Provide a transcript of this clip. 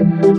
you